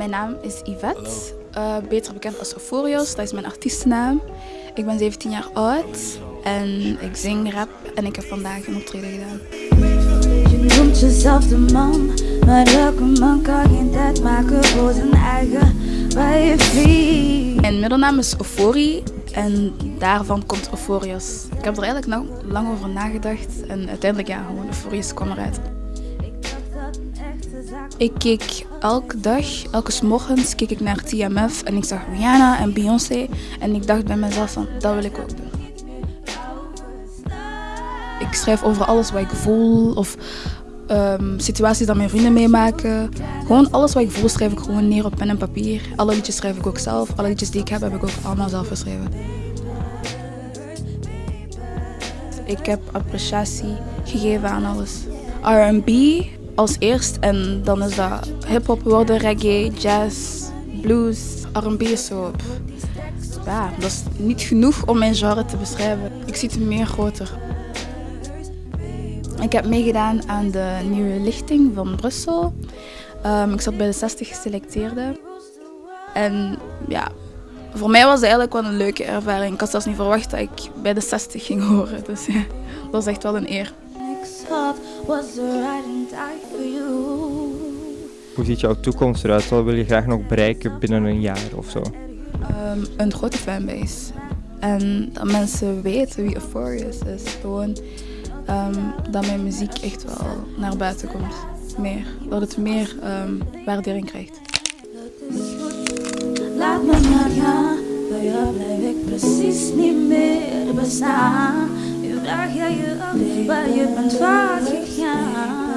Mijn naam is Yvette, uh, beter bekend als Euforios, dat is mijn artiestennaam. Ik ben 17 jaar oud en ik zing rap en ik heb vandaag een optreden gedaan. Je noemt jezelf de man, maar welke man kan geen tijd maken voor zijn eigen Mijn middelnaam is Euphorie en daarvan komt Euforios. Ik heb er eigenlijk nog lang over nagedacht en uiteindelijk ja, gewoon kwam eruit. Ik keek elke dag, elke morgens keek ik naar TMF en ik zag Rihanna en Beyoncé en ik dacht bij mezelf van dat wil ik ook doen. Ik schrijf over alles wat ik voel of um, situaties dat mijn vrienden meemaken. Gewoon alles wat ik voel schrijf ik gewoon neer op pen en papier. Alle liedjes schrijf ik ook zelf. Alle liedjes die ik heb, heb ik ook allemaal zelf geschreven. Ik heb appreciatie gegeven aan alles. R&B als eerst en dan is dat hip-hop worden, reggae, jazz, blues, R&B zo. Ja, dat is niet genoeg om mijn genre te beschrijven. Ik zie het meer groter. Ik heb meegedaan aan de nieuwe lichting van Brussel. Um, ik zat bij de 60 geselecteerden. En ja, voor mij was het eigenlijk wel een leuke ervaring. Ik had zelfs niet verwacht dat ik bij de 60 ging horen. Dus ja, dat was echt wel een eer. Hoe ziet jouw toekomst eruit? Wat wil je graag nog bereiken binnen een jaar of zo? Um, een grote fanbase. En dat mensen weten wie Euphorious is. Gewoon um, dat mijn muziek echt wel naar buiten komt. Meer. Dat het meer um, waardering krijgt. Laat me maar gaan, bij jou blijf ik precies niet meer bestaan. Vraag jij je af waar je bent vaak gegaan.